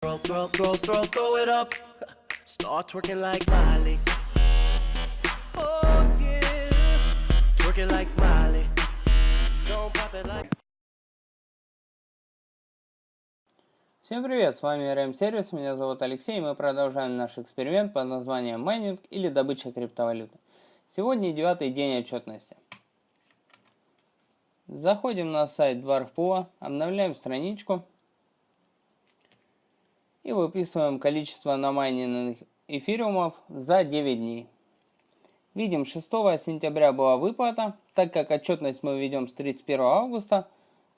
Throw, throw, throw, throw, throw it up. Start twerking like Miley. Oh yeah. Twerking like Miley. Don't pop it like. Всем привет, с вами RM Сервис, меня зовут Алексей, и мы продолжаем наш эксперимент под названием майнинг или добыча криптовалюты. Сегодня девятый день отчетности. Заходим на сайт Dwarfpool, обновляем страничку и выписываем количество намайненных эфириумов за 9 дней. Видим, 6 сентября была выплата, так как отчетность мы ведем с 31 августа,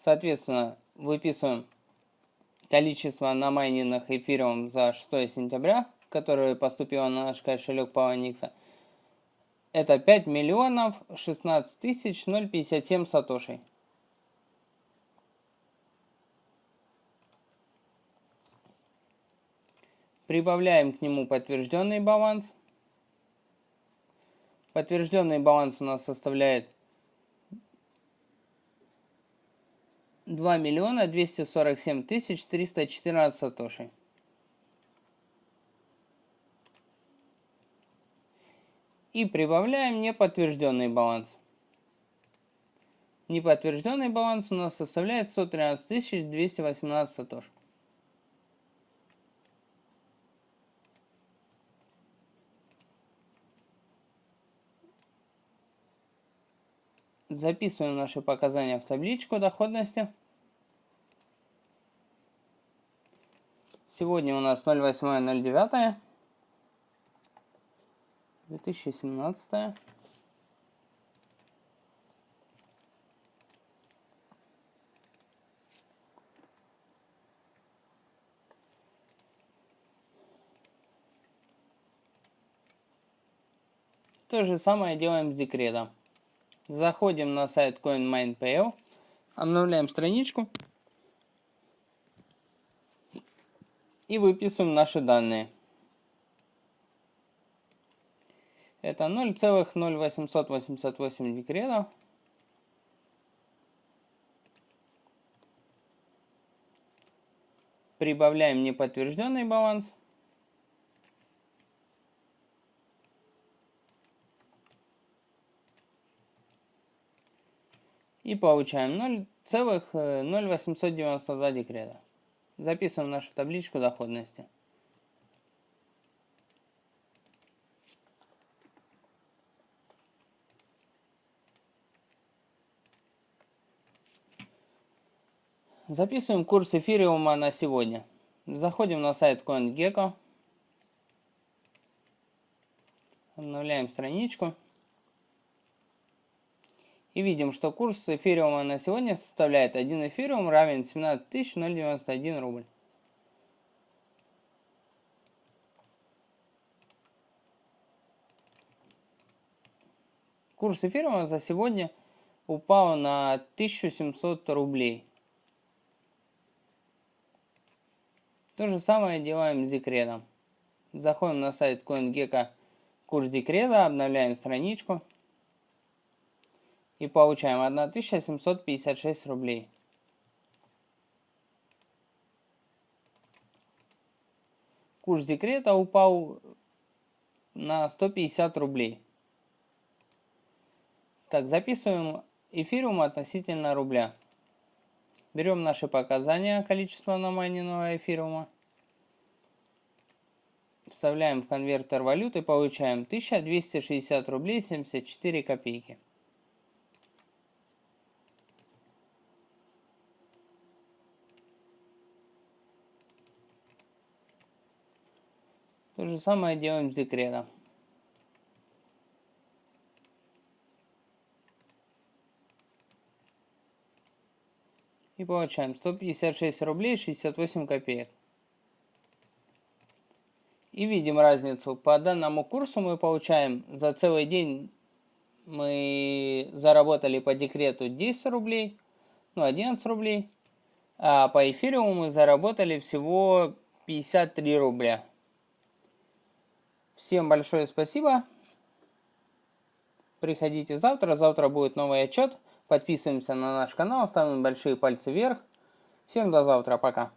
соответственно, выписываем количество намайненных эфириум за 6 сентября, которое поступило на наш кошелек Poloniex, это 5 миллионов 16 тысяч 057 сатошей. Прибавляем к нему подтвержденный баланс. Подтвержденный баланс у нас составляет 2 миллиона 247 тысяч 314 сатоши. И прибавляем неподтвержденный баланс. Неподтвержденный баланс у нас составляет 113 218 сатош. Записываем наши показания в табличку доходности. Сегодня у нас 08.09. 2017. То же самое делаем с декретом. Заходим на сайт CoinMine.pl, обновляем страничку. и выписываем наши данные. Это 0,0888 декретов. Прибавляем неподтвержденный баланс. И получаем 0,0892 декрета. Записываем нашу табличку доходности. Записываем курс эфириума на сегодня. Заходим на сайт CoinGecko. Обновляем страничку. И видим, что курс эфириума на сегодня составляет 1 эфириум равен 17 091 рубль. Курс эфириума за сегодня упал на 1700 рублей. То же самое делаем с декретом. Заходим на сайт CoinGecko курс декрета, обновляем страничку и получаем 1756 рублей. Курс декрета упал на 150 рублей. Так, записываем эфириум относительно рубля. Берем наши показания количества намайненного эфириума. Вставляем в конвертер валюты, получаем 1260 рублей 74 копейки. То же самое делаем с декретом. И получаем 156 рублей 68 копеек. И видим разницу. По данному курсу мы получаем за целый день мы заработали по декрету 10 рублей, ну 11 рублей, а по эфириуму мы заработали всего 53 рубля. Всем большое спасибо. Приходите завтра. Завтра будет новый отчет. Подписываемся на наш канал, ставим большие пальцы вверх. Всем до завтра. Пока.